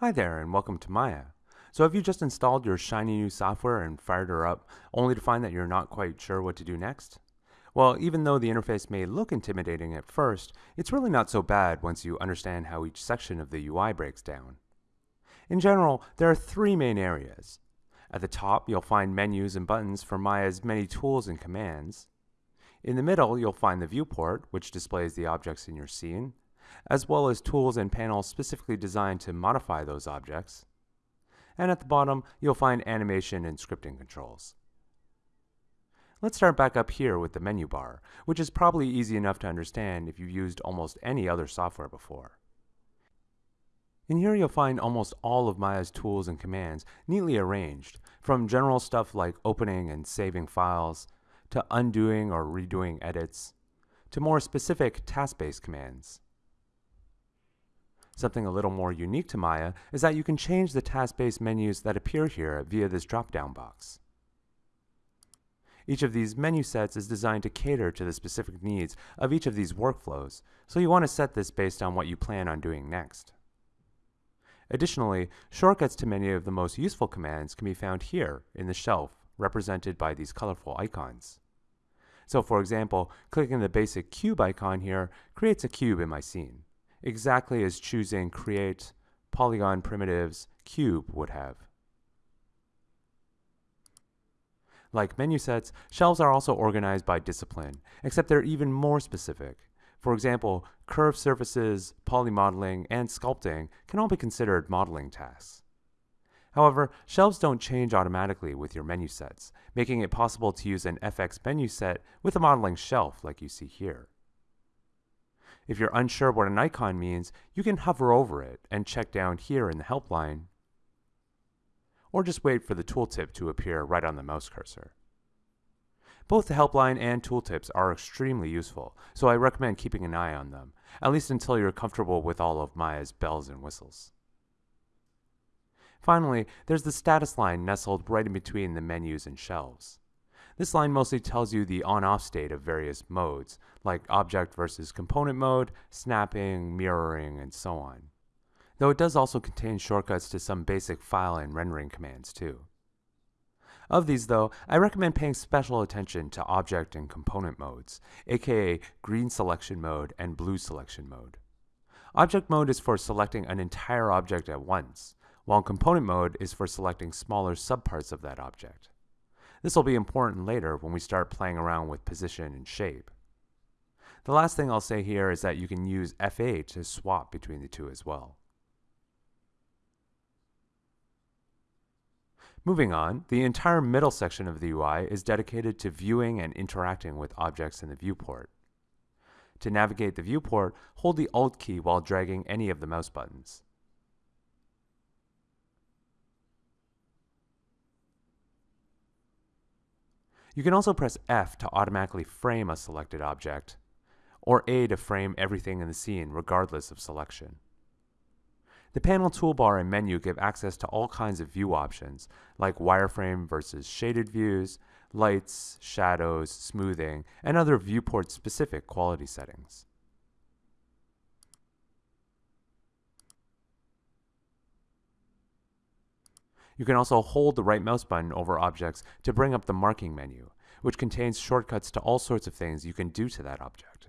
Hi there and welcome to Maya. So have you just installed your shiny new software and fired her up only to find that you're not quite sure what to do next? Well, even though the interface may look intimidating at first, it's really not so bad once you understand how each section of the UI breaks down. In general, there are three main areas. At the top, you'll find menus and buttons for Maya's many tools and commands. In the middle, you'll find the viewport, which displays the objects in your scene as well as tools and panels specifically designed to modify those objects. And at the bottom, you'll find animation and scripting controls. Let's start back up here with the menu bar, which is probably easy enough to understand if you've used almost any other software before. In here you'll find almost all of Maya's tools and commands neatly arranged, from general stuff like opening and saving files, to undoing or redoing edits, to more specific task-based commands. Something a little more unique to Maya is that you can change the task-based menus that appear here via this drop-down box. Each of these menu sets is designed to cater to the specific needs of each of these workflows, so you want to set this based on what you plan on doing next. Additionally, shortcuts to many of the most useful commands can be found here in the shelf, represented by these colorful icons. So for example, clicking the basic cube icon here creates a cube in my scene exactly as choosing create polygon primitives cube would have. Like menu sets, shelves are also organized by discipline, except they're even more specific. For example, curved surfaces, polymodeling, and sculpting can all be considered modeling tasks. However, shelves don't change automatically with your menu sets, making it possible to use an FX menu set with a modeling shelf like you see here. If you're unsure what an icon means, you can hover over it and check down here in the helpline, or just wait for the tooltip to appear right on the mouse cursor. Both the helpline and tooltips are extremely useful, so I recommend keeping an eye on them, at least until you're comfortable with all of Maya's bells and whistles. Finally, there's the status line nestled right in between the menus and shelves. This line mostly tells you the on-off state of various modes, like object versus component mode, snapping, mirroring, and so on. Though it does also contain shortcuts to some basic file and rendering commands too. Of these though, I recommend paying special attention to object and component modes, aka green selection mode and blue selection mode. Object mode is for selecting an entire object at once, while component mode is for selecting smaller subparts of that object. This will be important later when we start playing around with position and shape. The last thing I'll say here is that you can use F8 to swap between the two as well. Moving on, the entire middle section of the UI is dedicated to viewing and interacting with objects in the viewport. To navigate the viewport, hold the Alt key while dragging any of the mouse buttons. You can also press F to automatically frame a selected object, or A to frame everything in the scene regardless of selection. The panel toolbar and menu give access to all kinds of view options, like wireframe versus shaded views, lights, shadows, smoothing, and other viewport-specific quality settings. You can also hold the right mouse button over objects to bring up the marking menu, which contains shortcuts to all sorts of things you can do to that object.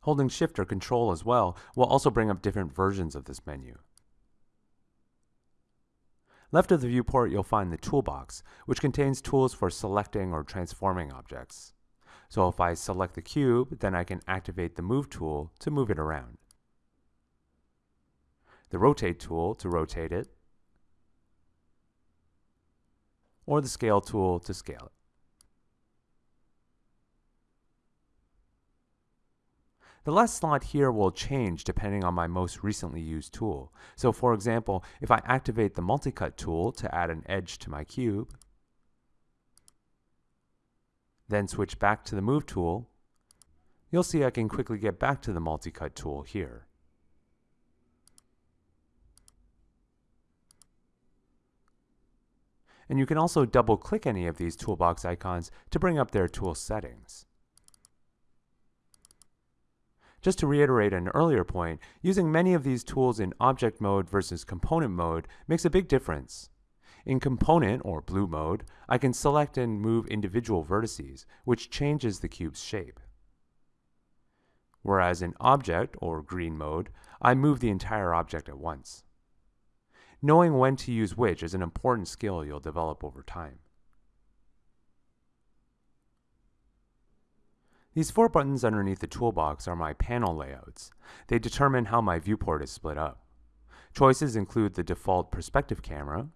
Holding Shift or Control as well will also bring up different versions of this menu. Left of the viewport you'll find the toolbox, which contains tools for selecting or transforming objects. So if I select the cube, then I can activate the Move tool to move it around. The Rotate tool to rotate it, or the scale tool to scale it. The last slot here will change depending on my most recently used tool. So for example, if I activate the multicut tool to add an edge to my cube, then switch back to the move tool, you'll see I can quickly get back to the multicut tool here. And you can also double-click any of these toolbox icons to bring up their tool settings. Just to reiterate an earlier point, using many of these tools in object mode versus component mode makes a big difference. In component, or blue mode, I can select and move individual vertices, which changes the cube's shape. Whereas in object, or green mode, I move the entire object at once. Knowing when to use which is an important skill you'll develop over time. These four buttons underneath the toolbox are my panel layouts. They determine how my viewport is split up. Choices include the default perspective camera,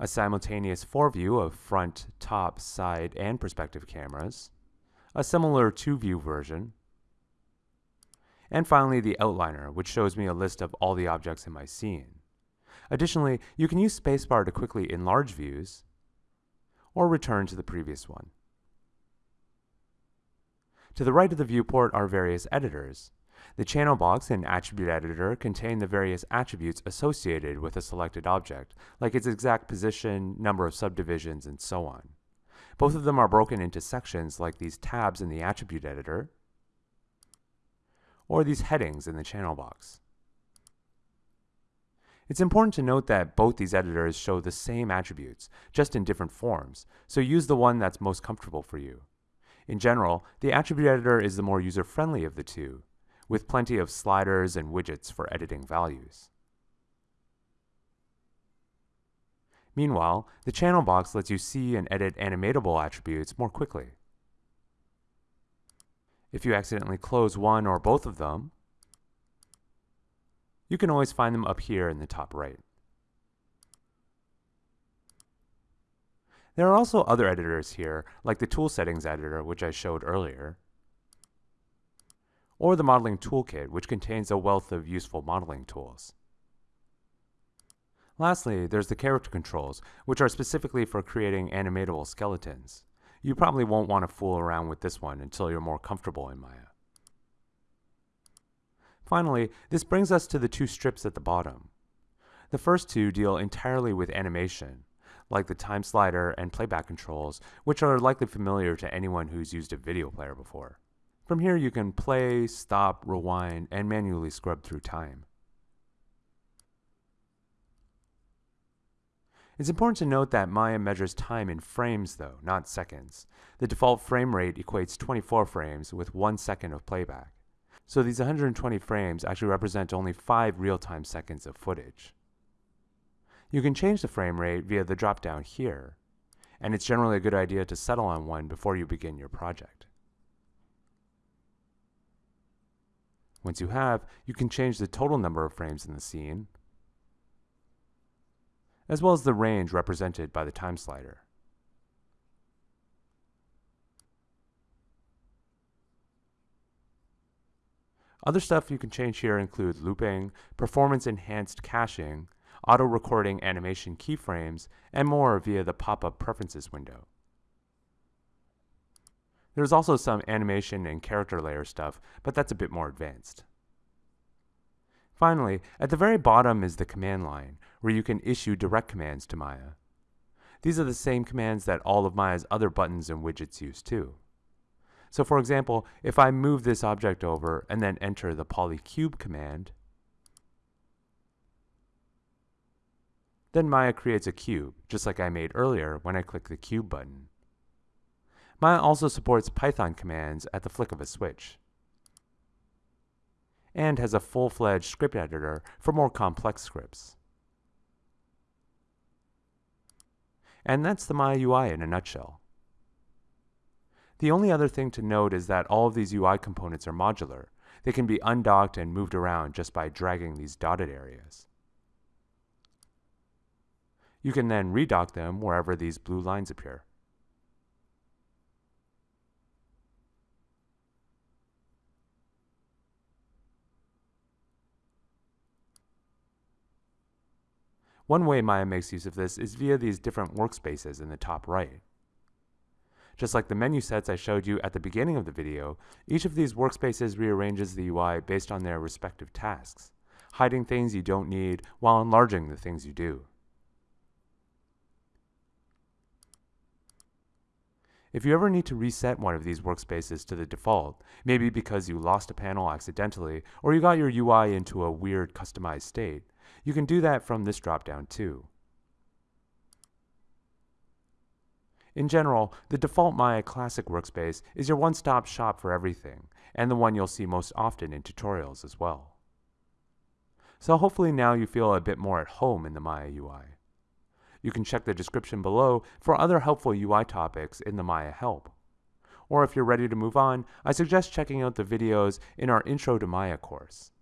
a simultaneous four-view of front, top, side, and perspective cameras, a similar two-view version, and finally the outliner, which shows me a list of all the objects in my scene. Additionally, you can use spacebar to quickly enlarge views, or return to the previous one. To the right of the viewport are various editors. The channel box and attribute editor contain the various attributes associated with a selected object, like its exact position, number of subdivisions, and so on. Both of them are broken into sections like these tabs in the attribute editor, or these headings in the channel box. It's important to note that both these editors show the same attributes, just in different forms, so use the one that's most comfortable for you. In general, the attribute editor is the more user-friendly of the two, with plenty of sliders and widgets for editing values. Meanwhile, the channel box lets you see and edit animatable attributes more quickly. If you accidentally close one or both of them, you can always find them up here in the top right. There are also other editors here, like the Tool Settings editor, which I showed earlier, or the Modeling Toolkit, which contains a wealth of useful modeling tools. Lastly, there's the character controls, which are specifically for creating animatable skeletons. You probably won't want to fool around with this one until you're more comfortable in Maya. Finally, this brings us to the two strips at the bottom. The first two deal entirely with animation, like the time slider and playback controls, which are likely familiar to anyone who's used a video player before. From here you can play, stop, rewind, and manually scrub through time. It's important to note that Maya measures time in frames though, not seconds. The default frame rate equates 24 frames with 1 second of playback. So these 120 frames actually represent only 5 real-time seconds of footage. You can change the frame rate via the drop-down here, and it's generally a good idea to settle on one before you begin your project. Once you have, you can change the total number of frames in the scene, as well as the range represented by the time slider. Other stuff you can change here include looping, performance enhanced caching, auto-recording animation keyframes, and more via the pop-up preferences window. There's also some animation and character layer stuff, but that's a bit more advanced. Finally, at the very bottom is the command line, where you can issue direct commands to Maya. These are the same commands that all of Maya's other buttons and widgets use too. So for example, if I move this object over and then enter the polycube command, Then Maya creates a cube, just like I made earlier when I click the cube button. Maya also supports Python commands at the flick of a switch, and has a full-fledged script editor for more complex scripts. And that's the Maya UI in a nutshell. The only other thing to note is that all of these UI components are modular. They can be undocked and moved around just by dragging these dotted areas. You can then redock them wherever these blue lines appear. One way Maya makes use of this is via these different workspaces in the top right. Just like the menu sets I showed you at the beginning of the video, each of these workspaces rearranges the UI based on their respective tasks, hiding things you don't need while enlarging the things you do. If you ever need to reset one of these workspaces to the default, maybe because you lost a panel accidentally or you got your UI into a weird customized state, you can do that from this dropdown too. In general, the default Maya Classic workspace is your one-stop shop for everything, and the one you'll see most often in tutorials as well. So hopefully now you feel a bit more at home in the Maya UI. You can check the description below for other helpful UI topics in the Maya help. Or if you're ready to move on, I suggest checking out the videos in our Intro to Maya course.